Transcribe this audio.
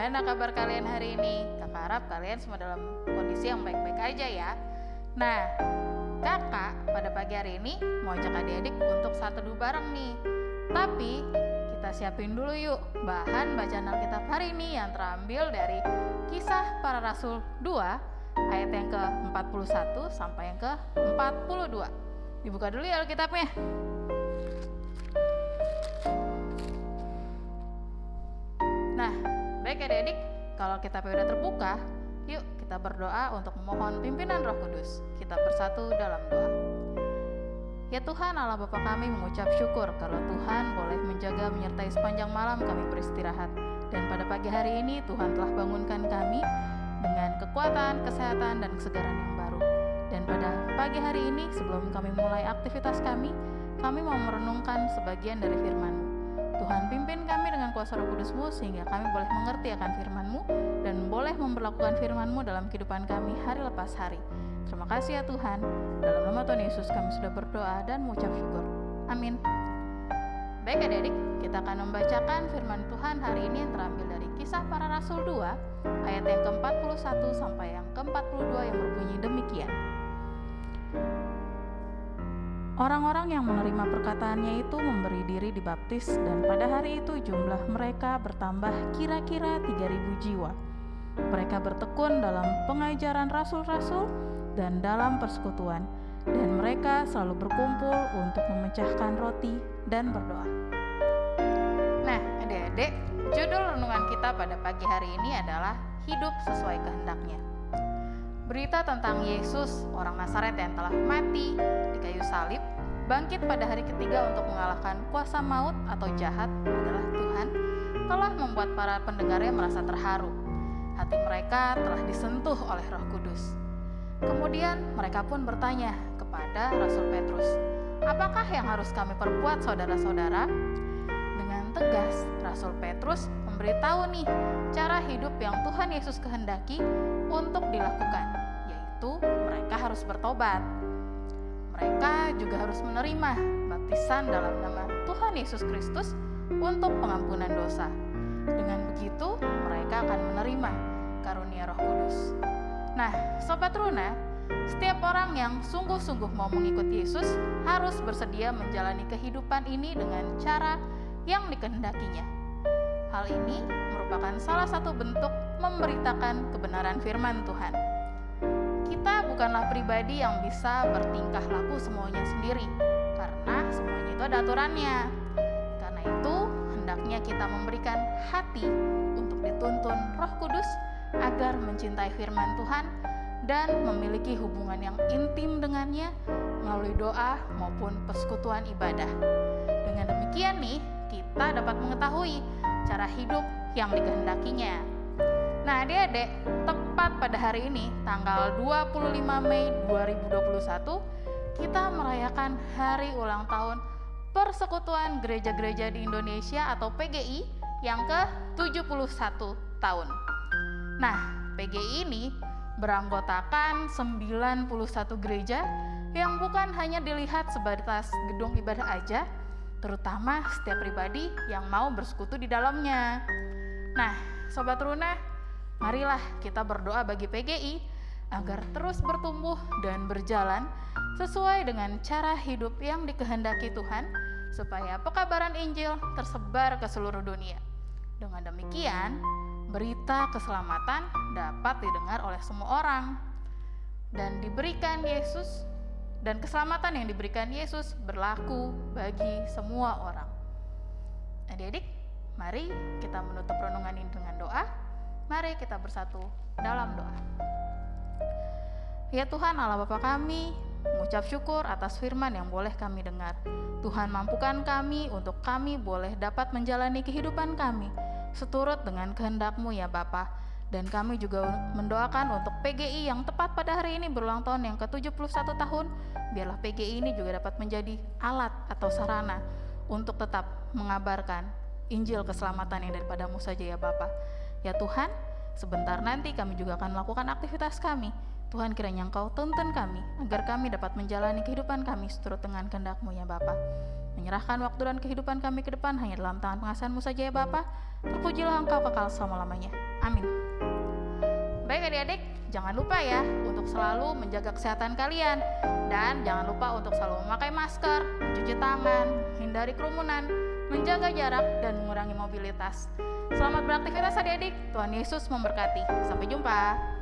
Gimana kabar kalian hari ini? Kakak harap kalian semua dalam kondisi yang baik-baik aja ya. Nah, kakak pada pagi hari ini mau ajak adik-adik untuk satu teduh bareng nih. Tapi kita siapin dulu yuk bahan bacaan Alkitab hari ini yang terambil dari kisah para rasul 2 ayat yang ke-41 sampai yang ke-42. Dibuka dulu ya Alkitabnya. Nah, baik adik-adik, kalau kita sudah terbuka, yuk kita berdoa untuk memohon pimpinan Roh Kudus. Kita bersatu dalam doa. Ya Tuhan Allah Bapa kami mengucap syukur kalau Tuhan boleh menjaga menyertai sepanjang malam kami beristirahat. Dan pada pagi hari ini Tuhan telah bangunkan kami dengan kekuatan, kesehatan, dan kesegaran yang baru. Dan pada pagi hari ini sebelum kami mulai aktivitas kami, kami mau merenungkan sebagian dari firman-Mu. Tuhan pimpin kami dengan kuasa roh kudus-Mu sehingga kami boleh mengerti akan firman-Mu dan boleh memperlakukan firman-Mu dalam kehidupan kami hari lepas hari. Terima kasih ya Tuhan. Dalam nama Tuhan Yesus kami sudah berdoa dan mengucap syukur. Amin. Baik adik-adik, kita akan membacakan firman Tuhan hari ini yang terambil dari kisah para rasul 2 ayat yang ke-41 sampai yang ke-42 yang berbunyi demikian. Orang-orang yang menerima perkataannya itu memberi diri dibaptis dan pada hari itu jumlah mereka bertambah kira-kira 3000 jiwa. Mereka bertekun dalam pengajaran rasul-rasul dan dalam persekutuan dan mereka selalu berkumpul untuk memecahkan roti dan berdoa. Nah, adik-adik, judul renungan kita pada pagi hari ini adalah hidup sesuai kehendaknya. Berita tentang Yesus, orang Nazaret yang telah mati di kayu salib, bangkit pada hari ketiga untuk mengalahkan kuasa maut atau jahat adalah Tuhan, telah membuat para pendengarnya merasa terharu. Hati mereka telah disentuh oleh Roh Kudus. Kemudian mereka pun bertanya kepada Rasul Petrus, "Apakah yang harus kami perbuat, saudara-saudara?" Dengan tegas, Rasul Petrus memberitahu nih cara hidup yang Tuhan Yesus kehendaki untuk dilakukan itu mereka harus bertobat. Mereka juga harus menerima baptisan dalam nama Tuhan Yesus Kristus untuk pengampunan dosa. Dengan begitu, mereka akan menerima karunia Roh Kudus. Nah, sobat Runa, setiap orang yang sungguh-sungguh mau mengikut Yesus harus bersedia menjalani kehidupan ini dengan cara yang dikehendakinya. Hal ini merupakan salah satu bentuk memberitakan kebenaran firman Tuhan kita bukanlah pribadi yang bisa bertingkah laku semuanya sendiri, karena semuanya itu ada aturannya. Karena itu, hendaknya kita memberikan hati untuk dituntun Roh Kudus agar mencintai firman Tuhan dan memiliki hubungan yang intim dengannya melalui doa maupun persekutuan ibadah. Dengan demikian nih, kita dapat mengetahui cara hidup yang dikehendakinya. Nah, adik-adik, tepat pada hari ini, tanggal 25 Mei 2021, kita merayakan hari ulang tahun Persekutuan Gereja-Gereja di Indonesia atau PGI yang ke-71 tahun. Nah, PGI ini beranggotakan 91 gereja yang bukan hanya dilihat sebatas gedung ibadah aja, terutama setiap pribadi yang mau bersekutu di dalamnya. Nah, Sobat Runa, Marilah kita berdoa bagi PGI agar terus bertumbuh dan berjalan sesuai dengan cara hidup yang dikehendaki Tuhan supaya pekabaran Injil tersebar ke seluruh dunia. Dengan demikian, berita keselamatan dapat didengar oleh semua orang dan diberikan Yesus dan keselamatan yang diberikan Yesus berlaku bagi semua orang. Adik-adik, mari kita menutup renungan ini dengan doa. Mari kita bersatu dalam doa. Ya Tuhan Allah Bapa kami, mengucap syukur atas firman yang boleh kami dengar. Tuhan mampukan kami untuk kami boleh dapat menjalani kehidupan kami seturut dengan kehendak-Mu ya Bapa. Dan kami juga mendoakan untuk PGI yang tepat pada hari ini berulang tahun yang ke-71 tahun, biarlah PGI ini juga dapat menjadi alat atau sarana untuk tetap mengabarkan Injil keselamatan yang daripadamu saja ya Bapak. Ya Tuhan, sebentar nanti kami juga akan melakukan aktivitas kami. Tuhan kiranya Engkau tuntun kami, agar kami dapat menjalani kehidupan kami seturut dengan kehendak-Mu ya Bapa. Menyerahkan waktu dan kehidupan kami ke depan hanya dalam tangan pengasihan-Mu saja ya Bapa. Terpujilah Engkau kekal selama-lamanya. Amin. Baik adik-adik, jangan lupa ya untuk selalu menjaga kesehatan kalian dan jangan lupa untuk selalu memakai masker, mencuci tangan, hindari kerumunan, menjaga jarak dan mengurangi mobilitas. Selamat beraktivitas adik-adik. Tuhan Yesus memberkati. Sampai jumpa.